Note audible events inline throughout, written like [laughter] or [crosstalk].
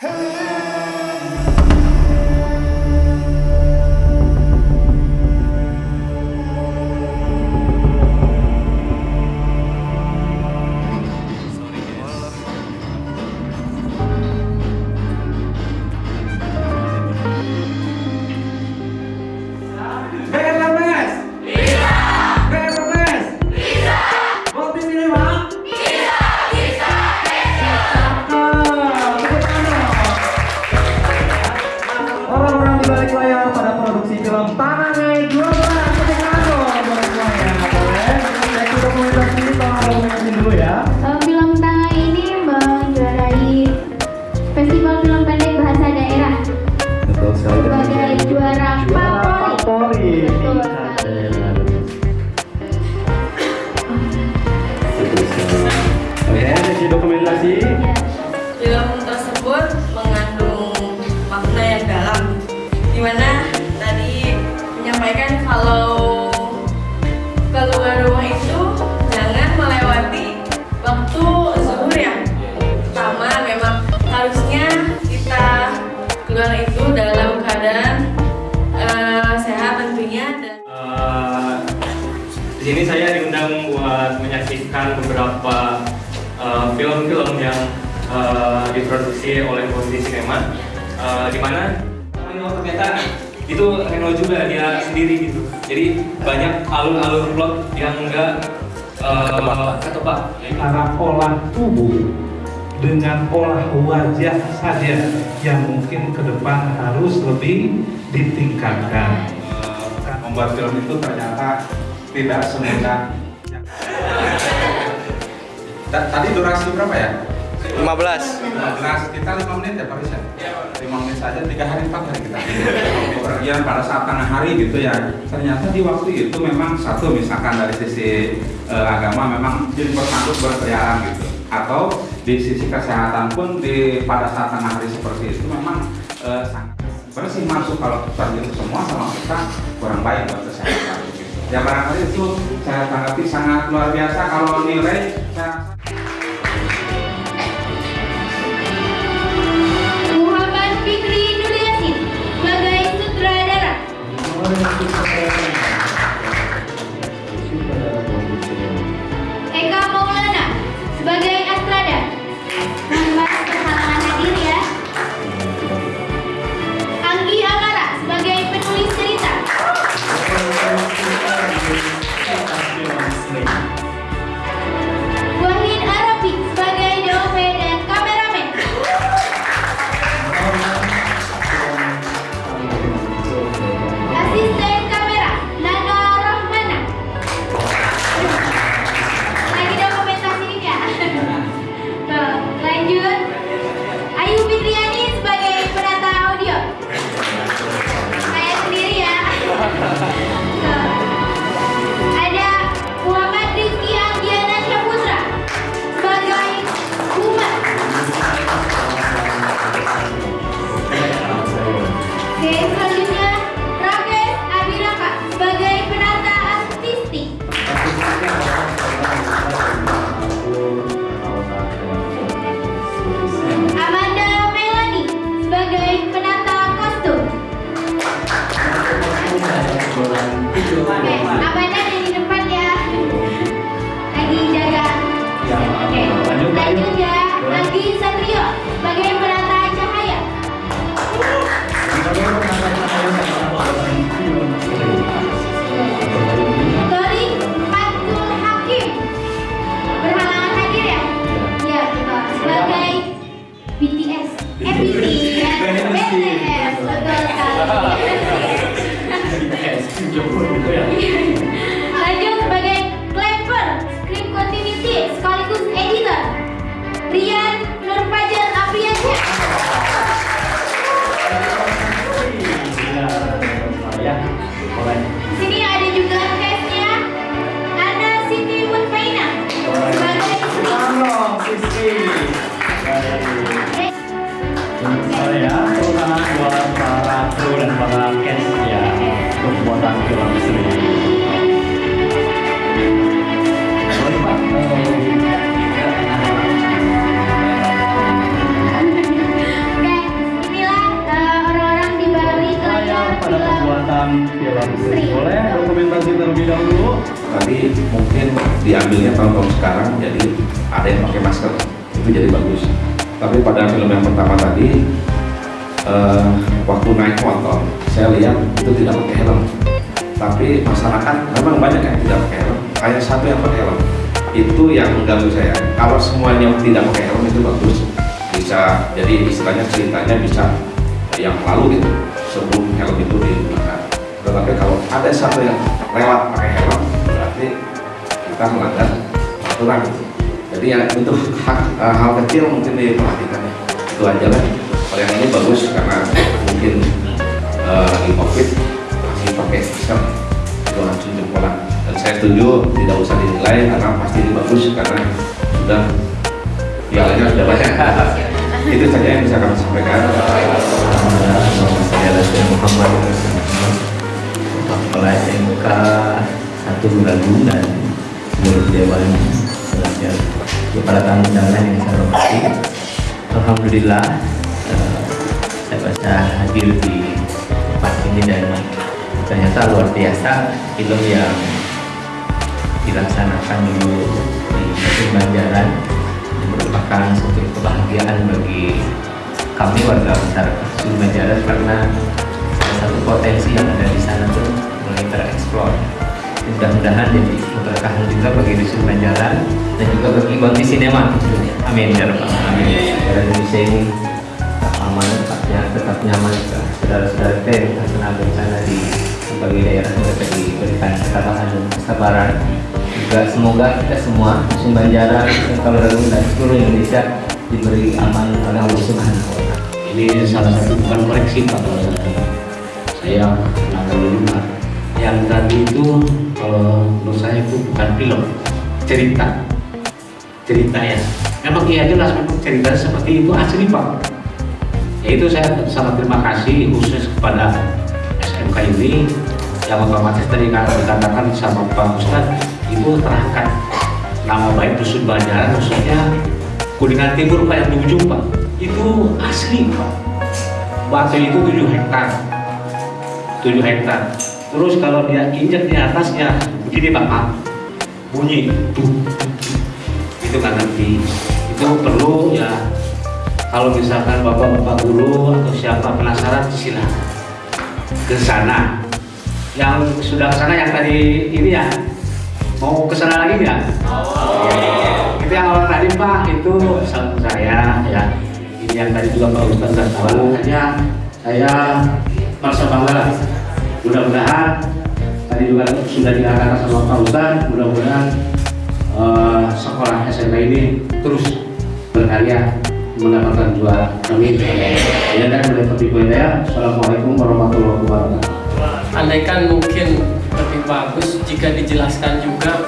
Hey! Itu dalam keadaan eh, sehat tentunya dan Eh, di sini saya diundang buat menyaksikan beberapa eh, film-film yang eh, diproduksi oleh Bondi Cinema, eh, di mana Reno ternyata itu Reno juga dia sendiri gitu. Jadi banyak alur-alur plot yang enggak eh, ketebak. cara olah tubuh dengan olah wajah saja yang mungkin ke depan harus lebih ditingkatkan. membuat film itu ternyata tidak semudah Ta- tadi durasi berapa ya? 15 15 kita 5 menit ya Pak Rizal? 5 menit saja 3 hari 4 hari kita Kemudian pada saat tengah hari gitu ya ternyata di waktu itu memang satu misalkan dari sisi eh, agama memang diperpantuk berkeliaran gitu atau di sisi kesehatan pun di pada saat tengah hari seperti itu memang eh, sangat bersih masuk kalau terjun semua sama kita kurang baik buat kesehatan gitu. Ya barangkali itu saya tanggapi sangat luar biasa kalau nilai saya Oke, ada di depan ya. Lagi jaga. Oke, lanjut ya. Lagi Satrio sebagai penata cahaya. Tori Fatul Hakim berhalangan hadir ya? Iya, betul. Sebagai BTS. Eh, BTS. BTS, betul sekali. [laughs] Lanjut sama cash ya untuk buatan film sendiri sorry pak pada pembuatan film sendiri boleh dokumentasi terlebih dahulu? Tapi mungkin diambilnya tahun-tahun sekarang jadi ada yang pakai masker itu jadi bagus. Tapi pada film yang pertama tadi eh, waktu naik motor saya lihat itu tidak pakai helm. Tapi masyarakat memang banyak yang tidak pakai helm. Hanya satu yang pakai helm. Itu yang mengganggu saya. Kalau semuanya tidak pakai helm itu bagus. Bisa jadi istilahnya ceritanya bisa yang lalu gitu sebelum helm itu digunakan. Tetapi kalau ada satu yang lewat pakai helm berarti kita melanggar aturan. Jadi ya itu hak, eh, hal kecil mungkin diperhatikan ya. Itu aja lah yang ini bagus karena mungkin eh, lagi covid masih pakai masker itu langsung jempolan dan saya setuju tidak usah dinilai karena pasti ini bagus karena sudah pialanya sudah banyak. [laughs] Itu saja yang bisa kami sampaikan. Saya Rasul Muhammad. Kepala SMK satu Ragung dan seluruh Dewan Pelajar kepada tamu undangan yang saya hormati. Alhamdulillah saya bisa hadir di tempat ini dan ternyata luar biasa film yang dilaksanakan dulu di Museum Banjaran merupakan suatu kebahagiaan bagi kami warga masyarakat Banjaran karena salah satu potensi yang ada di sana tuh mulai tereksplor. Mudah-mudahan jadi keberkahan juga bagi dusun Banjaran dan juga bagi Bangki Sinema amin ya rabbal alamin. Indonesia ini nyaman saudara-saudara kita yang terkena bencana di berbagai daerah mereka diberikan ketabahan dan kesabaran juga semoga kita semua dusun Kalerung dan seluruh Indonesia diberi aman oleh Allah Subhanahu ini salah satu bukan koreksi Pak kalau saya saya Pak. Yang tadi itu kalau menurut saya itu bukan film cerita. Cerita ya memang iya jelas memang cerita seperti itu asli Pak itu saya sangat terima kasih khusus kepada SMK ini yang otomatis tadi kan dikatakan sama Pak Ustadz itu terangkat. Nama baik dusun Banjaran khususnya Kuningan Timur Pak yang di ujung Pak. Itu asli Pak. Batu itu 7 hektar. 7 hektar. Terus kalau dia injak di atasnya begini Pak Pak. Bunyi itu kan nanti itu perlu ya kalau misalkan bapak-bapak guru atau siapa penasaran silakan. Ke sana. Yang sudah ke sana yang tadi ini ya? Mau ke sana lagi nggak? itu yang awal tadi Pak. Itu salam saya ya. Ini yang tadi juga Pak Ustadz sudah tahu. Hanya saya merasa bangga. Lah mudah-mudahan tadi juga sudah dikatakan sama Pak Ustadz. Mudah-mudahan eh, sekolah SMK ini terus berkarya mendapatkan juara amin ya dan mulai seperti ya Assalamualaikum warahmatullahi wabarakatuh. Andaikan mungkin lebih bagus jika dijelaskan juga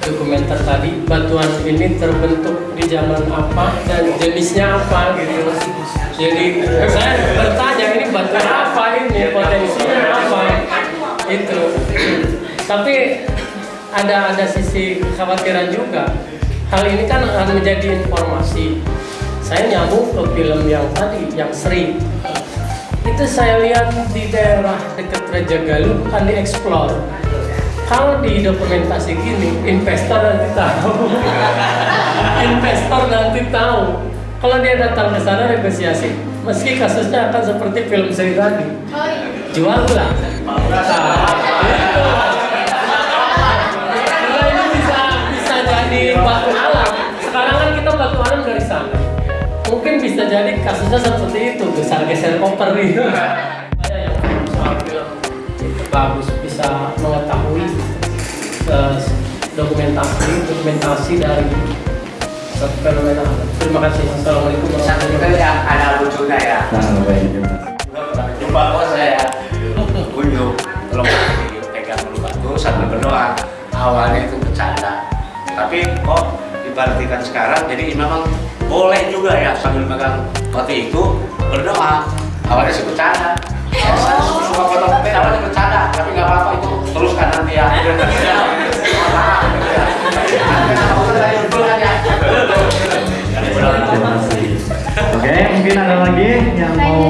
dokumenter tadi batuan ini terbentuk di zaman apa dan jenisnya apa gitu. Jadi saya bertanya ini batuan apa ini? Potensinya apa? Itu. Tapi ada ada sisi kekhawatiran juga. Hal ini kan akan menjadi informasi saya nyambung ke film yang tadi yang Sri. Itu saya lihat di daerah dekat Raja Galuh akan dieksplor kalau di dokumentasi gini investor nanti tahu. [laughs] Investor nanti tahu. Kalau dia datang ke sana negosiasi. Meski kasusnya akan seperti film Sri tadi. Jual lah mungkin bisa jadi kasusnya seperti itu besar geser koper gitu [laughs] saya yang soal film itu bagus bisa mengetahui eh, dokumentasi dokumentasi dari satu fenomena terima kasih. Assalamualaikum satu juga ya ada lucunya ya. Nah baik juga jumpa kok saya. Kunjung tolong dipegang dulu batu sambil berdoa. Awalnya itu bercanda. Tapi kok diperhatikan sekarang jadi memang boleh juga ya sambil megang batu itu berdoa awalnya sih bercanda ya, saya suka foto tapi awalnya bercanda tapi nggak apa-apa itu teruskan nanti ya. Oke, mungkin ada lagi yang mau?